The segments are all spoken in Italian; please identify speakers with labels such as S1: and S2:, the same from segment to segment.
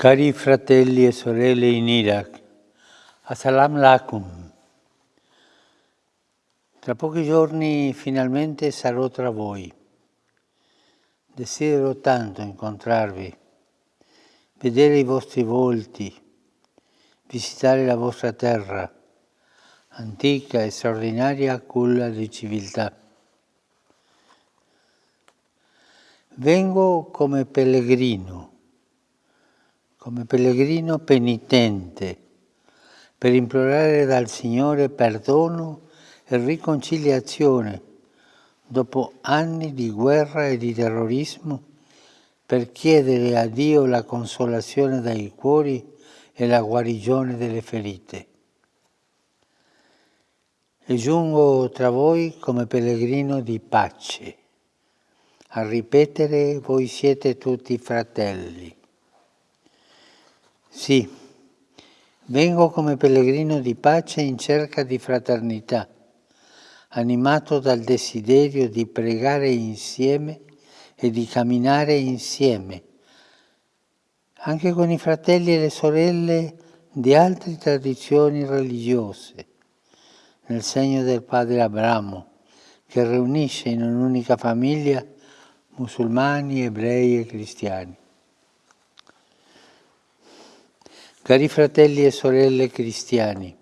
S1: Cari fratelli e sorelle in Iraq, Assalamu alaikum. Tra pochi giorni finalmente sarò tra voi. Desidero tanto incontrarvi, vedere i vostri volti, visitare la vostra terra, antica e straordinaria culla di civiltà. Vengo come pellegrino come pellegrino penitente, per implorare dal Signore perdono e riconciliazione dopo anni di guerra e di terrorismo, per chiedere a Dio la consolazione dai cuori e la guarigione delle ferite. E giungo tra voi come pellegrino di pace, a ripetere voi siete tutti fratelli. Sì, vengo come pellegrino di pace in cerca di fraternità, animato dal desiderio di pregare insieme e di camminare insieme, anche con i fratelli e le sorelle di altre tradizioni religiose, nel segno del padre Abramo, che riunisce in un'unica famiglia musulmani, ebrei e cristiani. Cari fratelli e sorelle cristiani,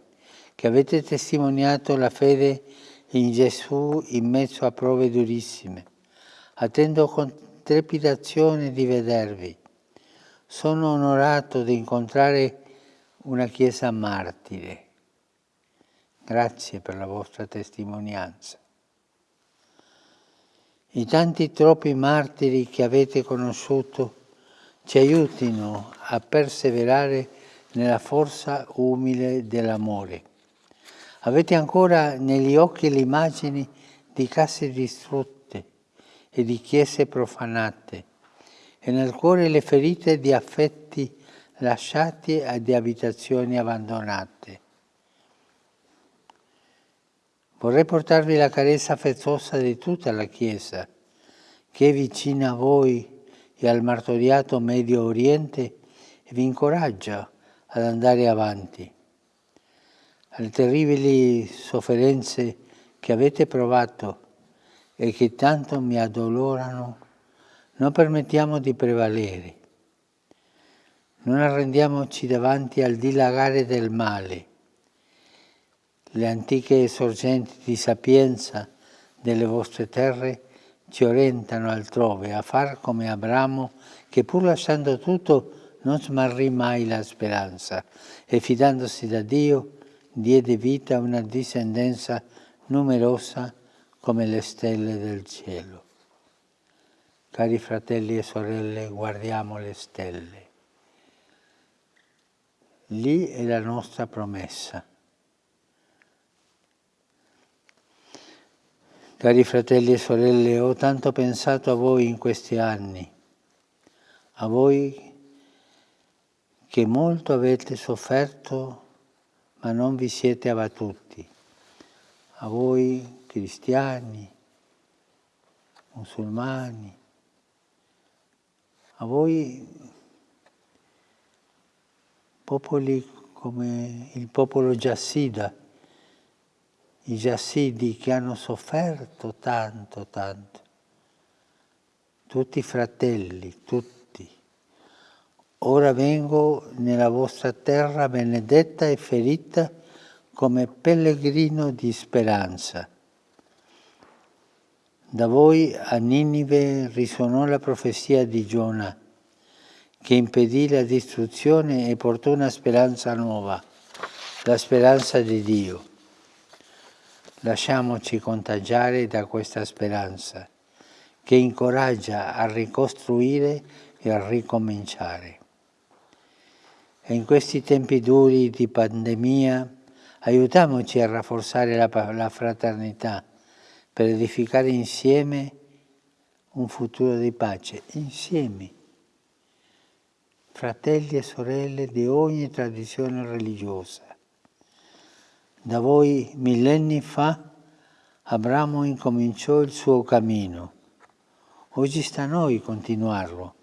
S1: che avete testimoniato la fede in Gesù in mezzo a prove durissime, attendo con trepidazione di vedervi. Sono onorato di incontrare una Chiesa martire. Grazie per la vostra testimonianza. I tanti troppi martiri che avete conosciuto ci aiutino a perseverare nella forza umile dell'amore. Avete ancora negli occhi le immagini di case distrutte e di chiese profanate e nel cuore le ferite di affetti lasciati e di abitazioni abbandonate. Vorrei portarvi la carezza affettuosa di tutta la Chiesa, che è vicina a voi e al martoriato Medio Oriente e vi incoraggia ad andare avanti. Alle terribili sofferenze che avete provato e che tanto mi addolorano, non permettiamo di prevalere. Non arrendiamoci davanti al dilagare del male. Le antiche sorgenti di sapienza delle vostre terre ci orientano altrove a far come Abramo che pur lasciando tutto non smarrì mai la speranza e fidandosi da Dio diede vita a una discendenza numerosa come le stelle del cielo. Cari fratelli e sorelle, guardiamo le stelle. Lì è la nostra promessa. Cari fratelli e sorelle, ho tanto pensato a voi in questi anni, a voi che molto avete sofferto ma non vi siete abbattuti. A voi cristiani, musulmani, a voi popoli come il popolo Giassida, i Giassidi che hanno sofferto tanto, tanto, tutti fratelli, tutti Ora vengo nella vostra terra benedetta e ferita come pellegrino di speranza. Da voi a Ninive risuonò la profezia di Giona, che impedì la distruzione e portò una speranza nuova, la speranza di Dio. Lasciamoci contagiare da questa speranza, che incoraggia a ricostruire e a ricominciare. E in questi tempi duri di pandemia aiutiamoci a rafforzare la, la fraternità per edificare insieme un futuro di pace, insieme, fratelli e sorelle di ogni tradizione religiosa. Da voi millenni fa Abramo incominciò il suo cammino. Oggi sta a noi continuarlo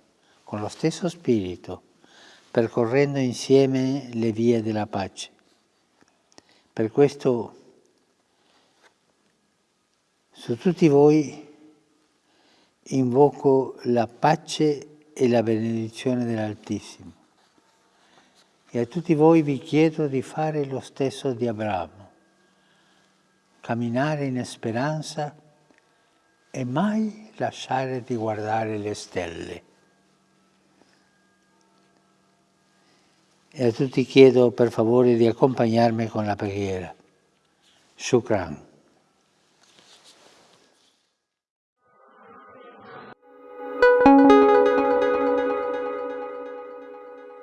S1: con lo stesso spirito percorrendo insieme le vie della pace. Per questo su tutti voi invoco la pace e la benedizione dell'Altissimo. E a tutti voi vi chiedo di fare lo stesso di Abramo, camminare in speranza e mai lasciare di guardare le stelle. E a tutti chiedo per favore di accompagnarmi con la preghiera. Shukran.